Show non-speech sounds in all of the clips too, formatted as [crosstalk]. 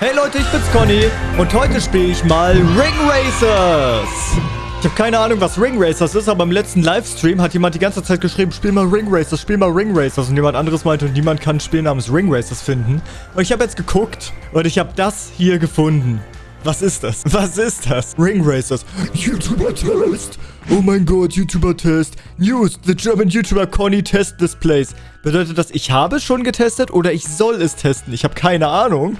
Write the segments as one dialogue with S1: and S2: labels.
S1: Hey Leute, ich bin's Conny und heute spiele ich mal Ring Racers. Ich habe keine Ahnung, was Ring Racers ist, aber im letzten Livestream hat jemand die ganze Zeit geschrieben, spiel mal Ring Racers, spiel mal Ring Racers. Und jemand anderes meinte, niemand kann ein Spiel namens Ring Racers finden. Und ich habe jetzt geguckt und ich habe das hier gefunden. Was ist das? [laughs] Was ist das? Ring Racers. YouTuber-Test. Oh mein Gott, YouTuber-Test. News. The German YouTuber Conny test this place. Bedeutet das, ich habe schon getestet oder ich soll es testen? Ich habe keine Ahnung.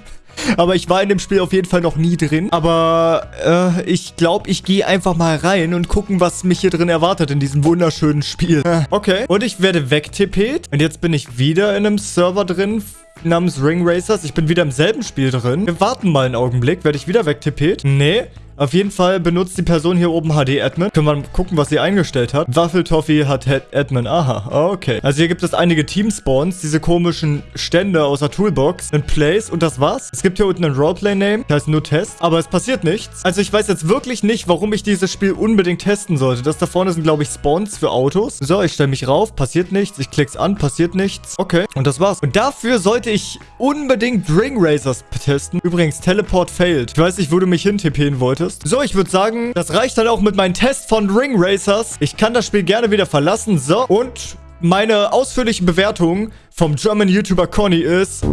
S1: Aber ich war in dem Spiel auf jeden Fall noch nie drin. Aber äh, ich glaube, ich gehe einfach mal rein und gucken, was mich hier drin erwartet in diesem wunderschönen Spiel. Äh, okay. Und ich werde wegtippet. Und jetzt bin ich wieder in einem Server drin namens Ring Racers. Ich bin wieder im selben Spiel drin. Wir warten mal einen Augenblick. Werde ich wieder wegtippet? Nee. Auf jeden Fall benutzt die Person hier oben HD-Admin. Können wir mal gucken, was sie eingestellt hat. Waffeltoffee hat Admin. Aha, okay. Also hier gibt es einige Team-Spawns, diese komischen Stände aus der Toolbox, ein Place und das war's. Es gibt hier unten ein Roleplay-Name, das heißt nur Test, aber es passiert nichts. Also ich weiß jetzt wirklich nicht, warum ich dieses Spiel unbedingt testen sollte. Das da vorne sind, glaube ich, Spawns für Autos. So, ich stelle mich rauf, passiert nichts. Ich klick's an, passiert nichts. Okay, und das war's. Und dafür sollte ich unbedingt Ring Racers testen. Übrigens, Teleport failed. Ich weiß nicht, wo du mich hintippen wolltest solltest. So, ich würde sagen, das reicht dann auch mit meinem Test von Ring Racers. Ich kann das Spiel gerne wieder verlassen. So, und meine ausführliche Bewertung vom German YouTuber Conny ist...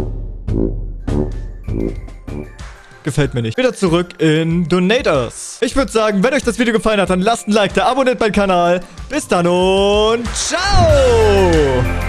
S1: Gefällt mir nicht. Wieder zurück in Donators. Ich würde sagen, wenn euch das Video gefallen hat, dann lasst ein Like da, abonniert meinen Kanal. Bis dann und ciao!